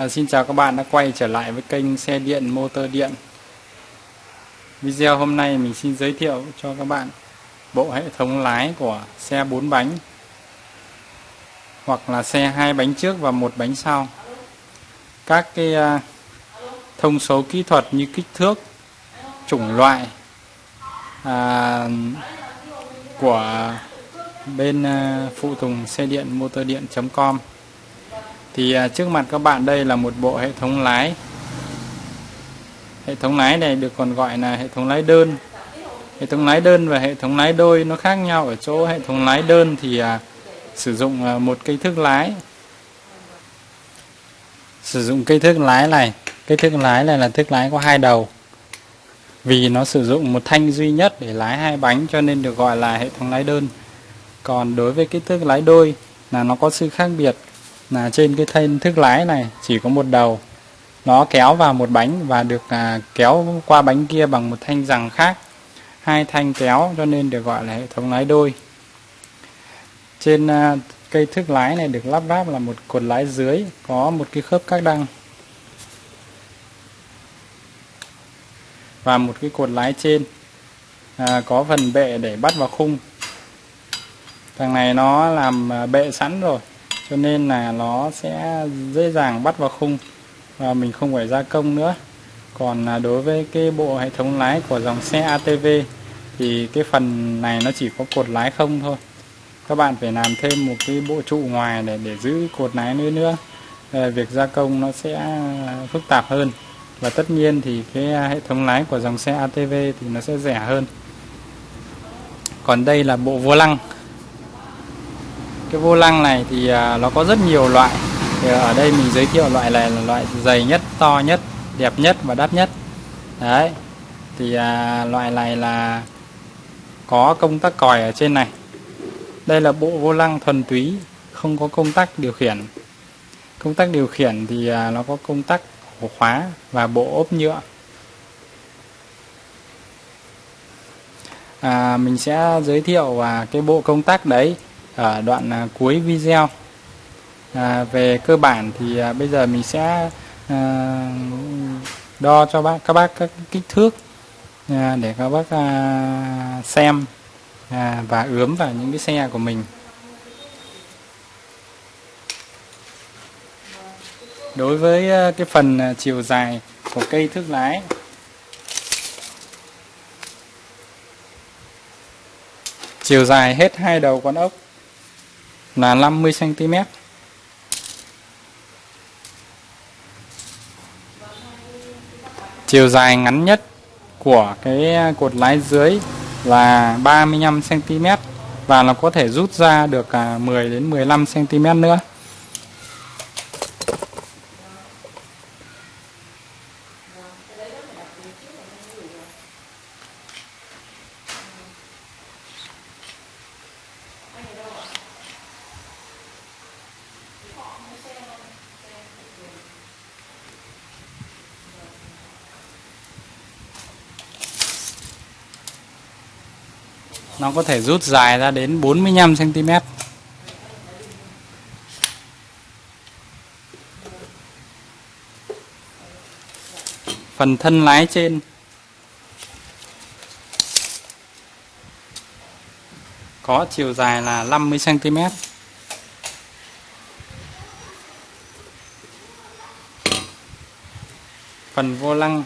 À, xin chào các bạn đã quay trở lại với kênh xe điện motor điện. Video hôm nay mình xin giới thiệu cho các bạn bộ hệ thống lái của xe 4 bánh hoặc là xe hai bánh trước và một bánh sau. Các cái uh, thông số kỹ thuật như kích thước chủng loại à, của bên uh, phụ tùng xe điện motor điện.com thì à, trước mặt các bạn đây là một bộ hệ thống lái. Hệ thống lái này được còn gọi là hệ thống lái đơn. Hệ thống lái đơn và hệ thống lái đôi nó khác nhau ở chỗ hệ thống lái đơn thì à, sử dụng à, một cây thước lái. Sử dụng cây thước lái này cây thước lái này là thước lái có hai đầu. Vì nó sử dụng một thanh duy nhất để lái hai bánh cho nên được gọi là hệ thống lái đơn. Còn đối với cái thước lái đôi là nó có sự khác biệt là trên cái thanh thước lái này chỉ có một đầu. Nó kéo vào một bánh và được à, kéo qua bánh kia bằng một thanh rằng khác. Hai thanh kéo cho nên được gọi là hệ thống lái đôi. Trên à, cây thước lái này được lắp ráp là một cột lái dưới có một cái khớp các đăng. Và một cái cột lái trên à, có phần bệ để bắt vào khung. Thằng này nó làm à, bệ sẵn rồi cho nên là nó sẽ dễ dàng bắt vào khung và mình không phải gia công nữa. Còn là đối với cái bộ hệ thống lái của dòng xe ATV thì cái phần này nó chỉ có cột lái không thôi. Các bạn phải làm thêm một cái bộ trụ ngoài để để giữ cột lái nữa nữa. Ờ, việc gia công nó sẽ à, phức tạp hơn. Và tất nhiên thì cái à, hệ thống lái của dòng xe ATV thì nó sẽ rẻ hơn. Còn đây là bộ vô lăng cái vô lăng này thì à, nó có rất nhiều loại. Thì ở đây mình giới thiệu loại này là loại dày nhất to nhất đẹp nhất và đắt nhất. Đấy. Thì à, loại này là có công tắc còi ở trên này. Đây là bộ vô lăng thuần túy không có công tắc điều khiển. Công tắc điều khiển thì à, nó có công tắc ổ khóa và bộ ốp nhựa. À, mình sẽ giới thiệu và cái bộ công tắc đấy ở đoạn à, cuối video. À, về cơ bản thì à, bây giờ mình sẽ à, đo cho bác các bác các kích thước à, để các bác à, xem à, và ướm vào những cái xe của mình. Đối với à, cái phần à, chiều dài của cây thước lái. Chiều dài hết hai đầu con ốc là 50 cm. Chiều dài ngắn nhất của cái cột lái dưới là 35 cm và nó có thể rút ra được à, 10 đến 15 cm nữa. Nó có thể rút dài ra đến 45 cm phần thân lái trên. Có chiều dài là 50 cm phần vô lăng.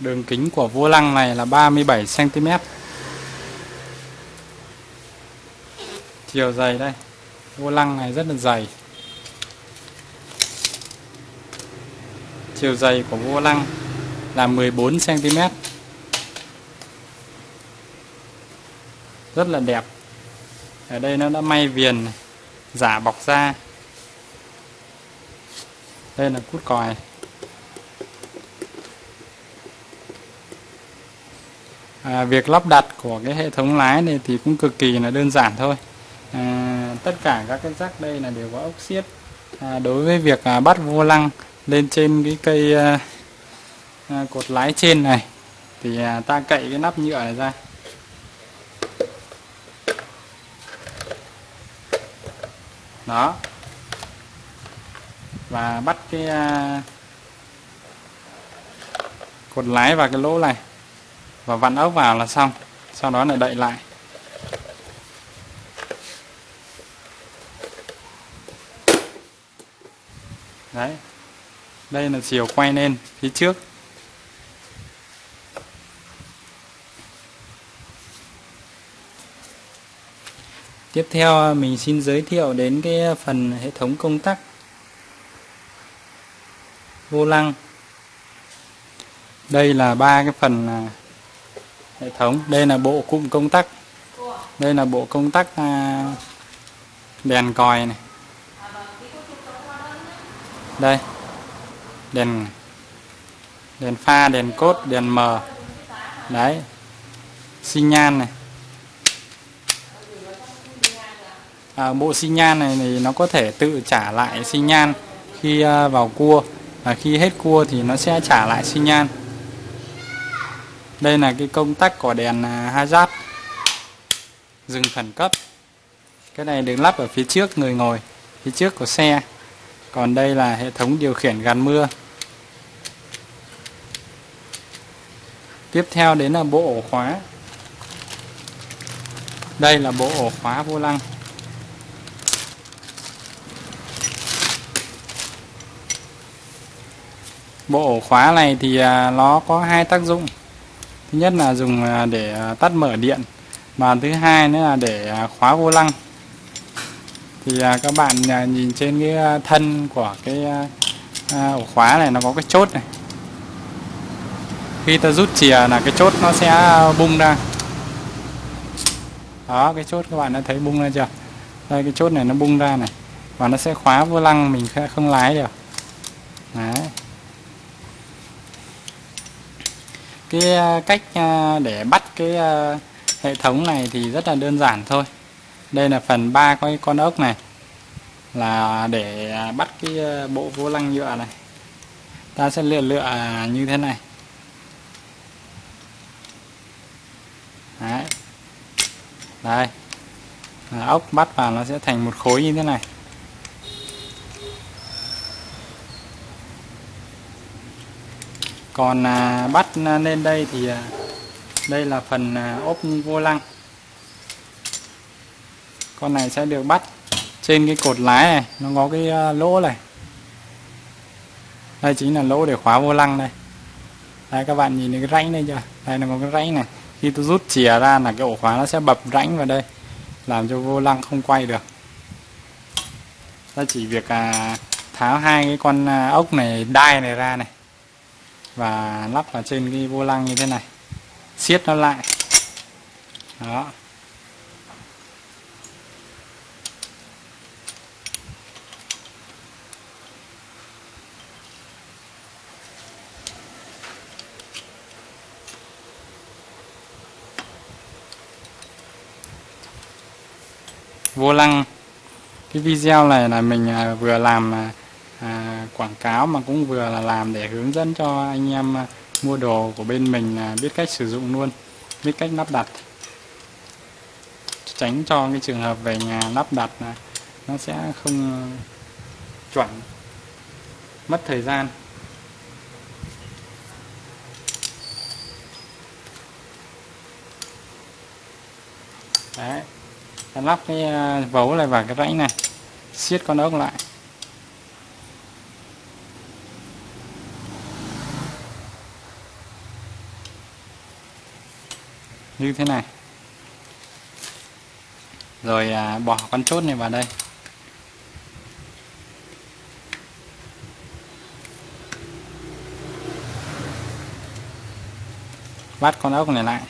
Đường kính của vô lăng này là 37 cm. Chiều dày đây. Vô lăng này rất là dày. Chiều dày của vô lăng là 14 cm. Rất là đẹp. Ở đây nó đã may viền giả bọc da Đây là cút còi. À, việc lắp đặt của cái hệ thống lái này thì cũng cực kỳ là đơn giản thôi. À, tất cả các cái rắc đây là đều có ốc xiết. À, đối với việc à, bắt vô lăng lên trên cái cây à, à, cột lái trên này thì à, ta cậy cái nắp nhựa này ra. Đó. Và bắt cái à, cột lái vào cái lỗ này và vặn ốc vào là xong. Sau đó lại đậy lại. Đấy. Đây là chiều quay lên, phía trước. Tiếp theo, mình xin giới thiệu đến cái phần hệ thống công tắc. Vô lăng. Đây là ba cái phần à, hệ thống. Đây là bộ cụm công tắc. Đây là bộ công tắc à, đèn còi này. Đây. Đèn đèn pha đèn cốt đèn mờ đấy. Xi nhan này. À, bộ xi nhan này thì nó có thể tự trả lại xi nhan khi à, vào cua. Và khi hết cua thì nó sẽ trả lại xi nhan đây là cái công tắc của đèn à, hazard. Dừng khẩn cấp. Cái này được lắp ở phía trước người ngồi, phía trước của xe. Còn đây là hệ thống điều khiển gắn mưa. Tiếp theo đến là bộ ổ khóa. Đây là bộ ổ khóa vô lăng. Bộ ổ khóa này thì à, nó có hai tác dụng thứ nhất là dùng à, để à, tắt mở điện. Và thứ hai nữa là để à, khóa vô lăng. Thì các bạn nhìn trên cái thân của cái ổ khóa này nó có cái chốt này. Khi ta rút chìa là cái chốt nó sẽ bung ra. Đó, cái chốt các bạn đã thấy bung ra chưa? Đây, cái chốt này nó bung ra này. Và nó sẽ khóa vô lăng, mình không lái được. Đấy. Cái ờ, cách ờ, để bắt cái ờ, hệ thống này thì rất là đơn giản thôi. Đây là phần ba cái con ốc này, là để bắt cái bộ vô lăng nhựa này. Ta sẽ lựa lựa như thế này. Đấy. đây. Ốc bắt vào nó sẽ thành một khối như thế này. Còn à, bắt lên đây thì à, đây là phần à, ốp vô lăng. Con này sẽ được bắt trên cái cột lái này. Nó có cái à, lỗ này. Đây chính là lỗ để khóa vô lăng đây. Đây các bạn nhìn thấy cái rãnh đây chưa? Đây nó có cái rãnh này. Khi tôi rút chìa ra là cái ổ khóa nó sẽ bập rãnh vào đây làm cho vô lăng không quay được. Ta chỉ việc à, tháo hai cái con à, ốc này đai này ra này và lắp vào trên cái vô lăng như thế này. Siết nó lại. Đó. Vô lăng. Cái video này là mình à, vừa làm à, quảng cáo mà cũng vừa là làm để hướng dẫn cho anh em à, mua đồ của bên mình à, biết cách sử dụng luôn, biết cách lắp đặt. Tránh cho cái trường hợp về nhà lắp đặt là nó sẽ không chuẩn, mất thời gian. Đấy, lắp cái à, vấu này vào cái rãnh này, siết con ốc lại. Như thế này. Rồi à, bỏ con chốt này vào đây. Bắt con ốc này lại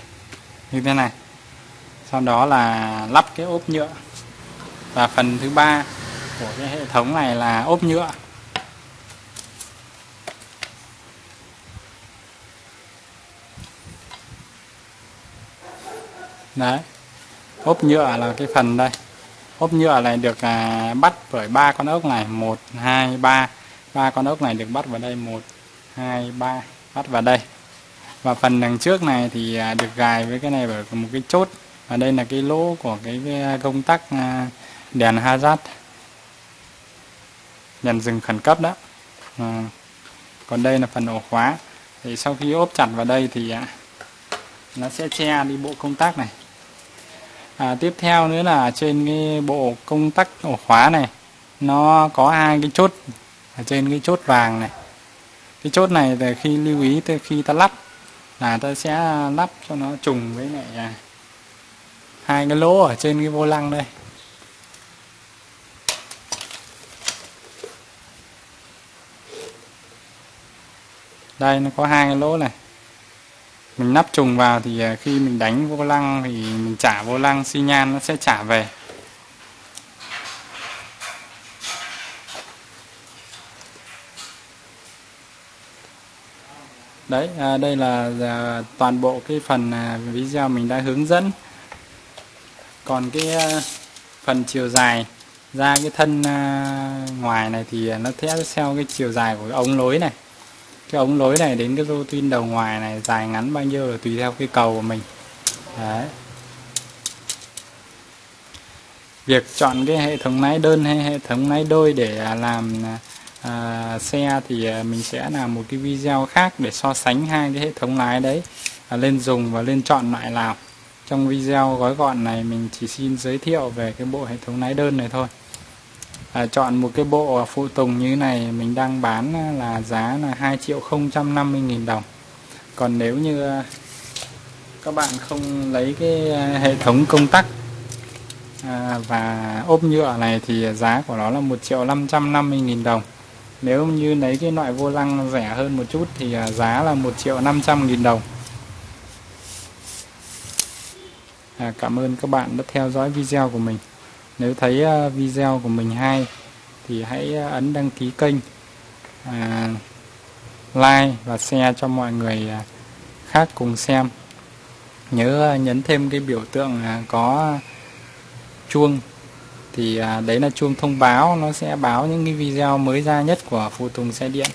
như thế này. Sau đó là lắp cái ốp nhựa. Và phần thứ ba của cái hệ thống này là ốp nhựa. Đấy. Ốp nhựa là cái phần đây. Ốp nhựa này được à, bắt bởi ba con ốc này. Một hai ba. Ba con ốc này được bắt vào đây. Một hai ba. Bắt vào đây. Và phần đằng trước này thì à, được gài với cái này bởi một cái chốt. Và đây là cái lỗ của cái, cái công tắc à, đèn hazard. Đèn dừng khẩn cấp đó. À, còn đây là phần ổ khóa. Thì sau khi ốp chặt vào đây thì à, nó sẽ che đi bộ công tắc này à, tiếp theo nữa là trên cái bộ công tắc ổ khóa này nó có hai cái chốt ở trên cái chốt vàng này. Cái chốt này thì khi lưu ý từ khi ta lắp là ta sẽ lắp cho nó trùng với lại à, hai cái lỗ ở trên cái vô lăng đây. Đây nó có hai cái lỗ này mình nắp trùng vào thì à, khi mình đánh vô lăng thì mình trả vô lăng xi nhan nó sẽ trả về. Đấy à, đây là à, toàn bộ cái phần à, video mình đã hướng dẫn. Còn cái à, phần chiều dài ra cái thân à, ngoài này thì nó theo theo cái chiều dài của cái ống lối này cái ống lối này đến cái rô tin đầu ngoài này dài ngắn bao nhiêu là tùy theo cái cầu của mình. Đấy. Việc chọn cái hệ thống lái đơn hay hệ thống lái đôi để à, làm à, à, xe thì à, mình sẽ làm một cái video khác để so sánh hai cái hệ thống lái đấy à, lên dùng và lên chọn loại nào. Trong video gói gọn này mình chỉ xin giới thiệu về cái bộ hệ thống lái đơn này thôi à, chọn một cái bộ phụ tùng như này mình đang bán là giá là 2 triệu 050 nghìn đồng. Còn nếu như à, các bạn không lấy cái à, hệ thống công tắc à, và ốp nhựa này thì giá của nó là 1 triệu 550 nghìn đồng. Nếu như lấy cái loại vô lăng rẻ hơn một chút thì à, giá là 1 triệu 500 nghìn đồng. À, Cảm ơn các bạn đã theo dõi video của mình nếu thấy ờ, video của mình hay thì hãy ờ, ấn đăng ký kênh à, like và share cho mọi người à, khác cùng xem. Nhớ ờ, nhấn thêm cái biểu tượng à, có chuông thì à, đấy là chuông thông báo nó sẽ báo những cái video mới ra nhất của phụ tùng xe điện.